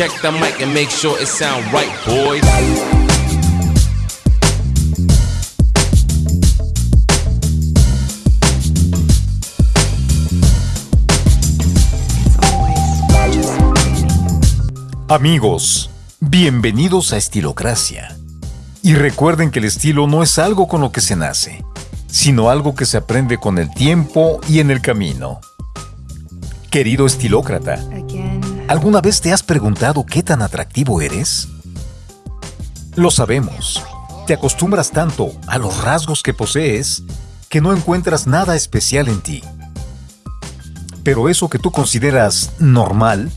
Check the mic and make sure it sound right, boys. Amigos, bienvenidos a Estilocracia. Y recuerden que el estilo no es algo con lo que se nace, sino algo que se aprende con el tiempo y en el camino. Querido estilócrata, ¿alguna vez te has preguntado qué tan atractivo eres? Lo sabemos, te acostumbras tanto a los rasgos que posees que no encuentras nada especial en ti. Pero eso que tú consideras normal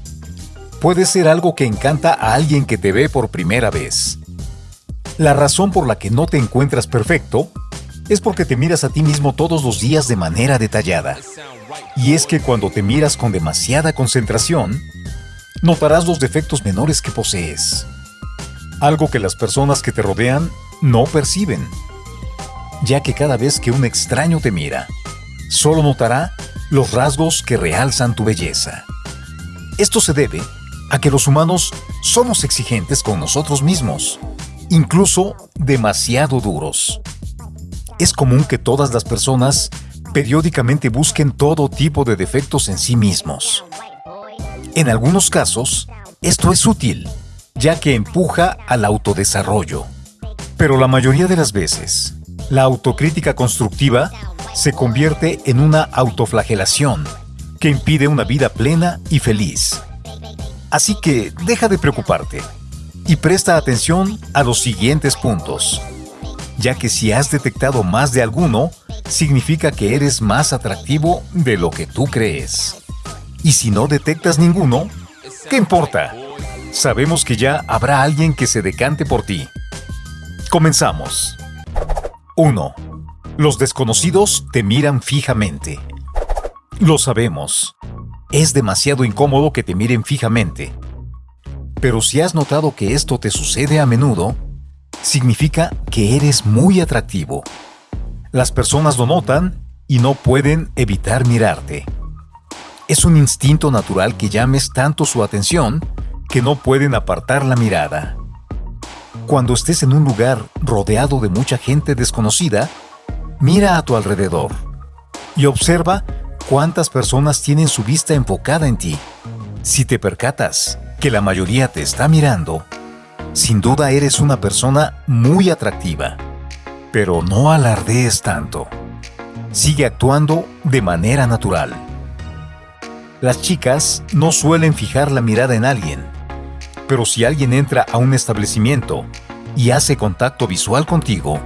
puede ser algo que encanta a alguien que te ve por primera vez. La razón por la que no te encuentras perfecto es porque te miras a ti mismo todos los días de manera detallada. Y es que cuando te miras con demasiada concentración, notarás los defectos menores que posees. Algo que las personas que te rodean no perciben. Ya que cada vez que un extraño te mira, solo notará los rasgos que realzan tu belleza. Esto se debe a que los humanos somos exigentes con nosotros mismos, incluso demasiado duros. Es común que todas las personas periódicamente busquen todo tipo de defectos en sí mismos. En algunos casos, esto es útil, ya que empuja al autodesarrollo. Pero la mayoría de las veces, la autocrítica constructiva se convierte en una autoflagelación que impide una vida plena y feliz. Así que deja de preocuparte y presta atención a los siguientes puntos, ya que si has detectado más de alguno, significa que eres más atractivo de lo que tú crees. Y si no detectas ninguno, ¿qué importa? Sabemos que ya habrá alguien que se decante por ti. Comenzamos. 1. Los desconocidos te miran fijamente. Lo sabemos. Es demasiado incómodo que te miren fijamente. Pero si has notado que esto te sucede a menudo, significa que eres muy atractivo. Las personas lo notan y no pueden evitar mirarte. Es un instinto natural que llames tanto su atención que no pueden apartar la mirada. Cuando estés en un lugar rodeado de mucha gente desconocida, mira a tu alrededor y observa cuántas personas tienen su vista enfocada en ti. Si te percatas que la mayoría te está mirando, sin duda eres una persona muy atractiva. Pero no alardees tanto. Sigue actuando de manera natural. Las chicas no suelen fijar la mirada en alguien, pero si alguien entra a un establecimiento y hace contacto visual contigo,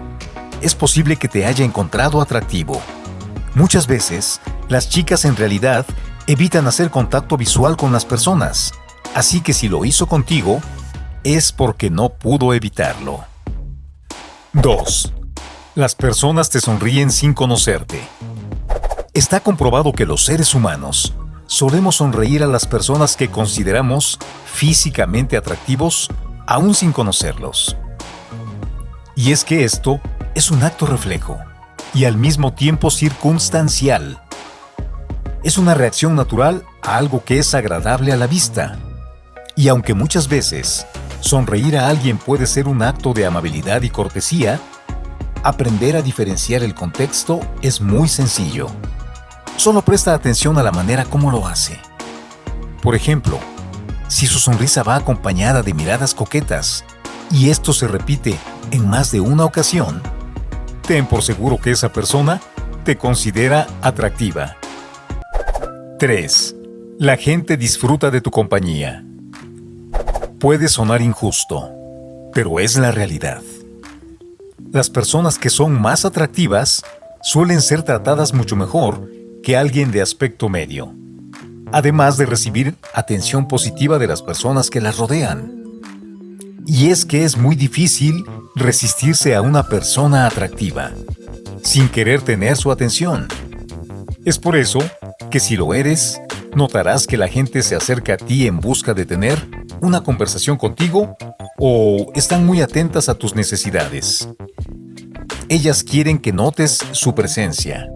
es posible que te haya encontrado atractivo. Muchas veces las chicas en realidad evitan hacer contacto visual con las personas, así que si lo hizo contigo, es porque no pudo evitarlo. 2. Las personas te sonríen sin conocerte. Está comprobado que los seres humanos solemos sonreír a las personas que consideramos físicamente atractivos aún sin conocerlos. Y es que esto es un acto reflejo y al mismo tiempo circunstancial es una reacción natural a algo que es agradable a la vista. Y aunque muchas veces sonreír a alguien puede ser un acto de amabilidad y cortesía, aprender a diferenciar el contexto es muy sencillo. Solo presta atención a la manera como lo hace. Por ejemplo, si su sonrisa va acompañada de miradas coquetas y esto se repite en más de una ocasión, ten por seguro que esa persona te considera atractiva. 3. La gente disfruta de tu compañía. Puede sonar injusto, pero es la realidad. Las personas que son más atractivas suelen ser tratadas mucho mejor que alguien de aspecto medio, además de recibir atención positiva de las personas que las rodean. Y es que es muy difícil resistirse a una persona atractiva, sin querer tener su atención. Es por eso que si lo eres, notarás que la gente se acerca a ti en busca de tener una conversación contigo o están muy atentas a tus necesidades. Ellas quieren que notes su presencia.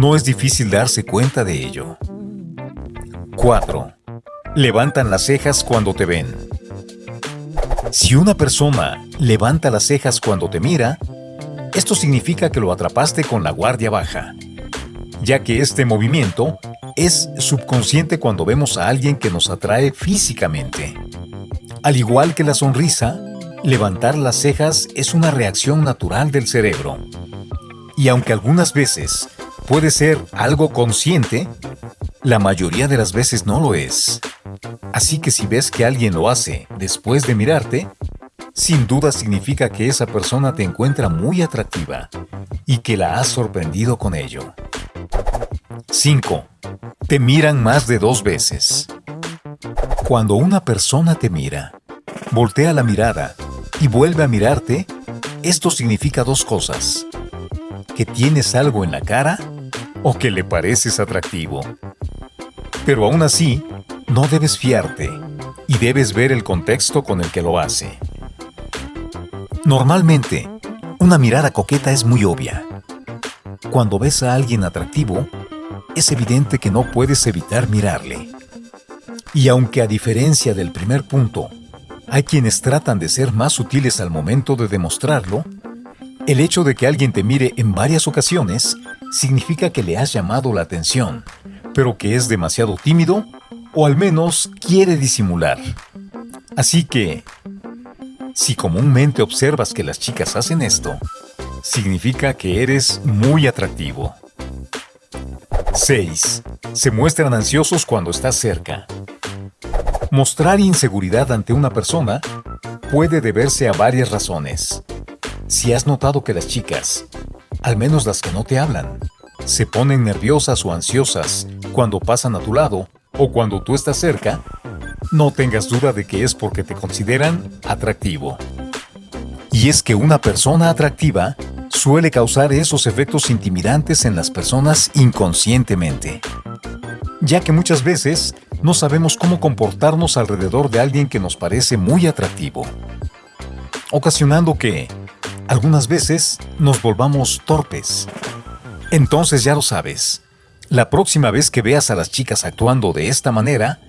No es difícil darse cuenta de ello. 4. Levantan las cejas cuando te ven. Si una persona levanta las cejas cuando te mira, esto significa que lo atrapaste con la guardia baja, ya que este movimiento es subconsciente cuando vemos a alguien que nos atrae físicamente. Al igual que la sonrisa, levantar las cejas es una reacción natural del cerebro. Y aunque algunas veces puede ser algo consciente, la mayoría de las veces no lo es. Así que si ves que alguien lo hace después de mirarte, sin duda significa que esa persona te encuentra muy atractiva y que la has sorprendido con ello. 5. Te miran más de dos veces. Cuando una persona te mira, voltea la mirada y vuelve a mirarte, esto significa dos cosas. Que tienes algo en la cara o que le pareces atractivo. Pero aún así, no debes fiarte y debes ver el contexto con el que lo hace. Normalmente, una mirada coqueta es muy obvia. Cuando ves a alguien atractivo, es evidente que no puedes evitar mirarle. Y aunque a diferencia del primer punto, hay quienes tratan de ser más sutiles al momento de demostrarlo, el hecho de que alguien te mire en varias ocasiones significa que le has llamado la atención, pero que es demasiado tímido o al menos quiere disimular. Así que, si comúnmente observas que las chicas hacen esto, significa que eres muy atractivo. 6. Se muestran ansiosos cuando estás cerca. Mostrar inseguridad ante una persona puede deberse a varias razones. Si has notado que las chicas, al menos las que no te hablan, se ponen nerviosas o ansiosas cuando pasan a tu lado o cuando tú estás cerca, no tengas duda de que es porque te consideran atractivo. Y es que una persona atractiva suele causar esos efectos intimidantes en las personas inconscientemente, ya que muchas veces no sabemos cómo comportarnos alrededor de alguien que nos parece muy atractivo, ocasionando que, algunas veces, nos volvamos torpes. Entonces ya lo sabes, la próxima vez que veas a las chicas actuando de esta manera,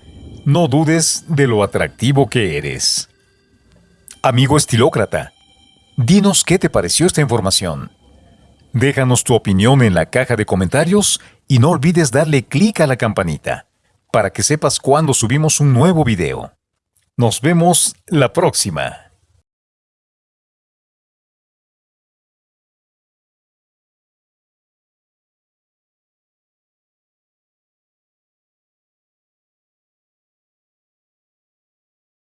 no dudes de lo atractivo que eres. Amigo estilócrata, Dinos qué te pareció esta información. Déjanos tu opinión en la caja de comentarios y no olvides darle clic a la campanita para que sepas cuando subimos un nuevo video. Nos vemos la próxima.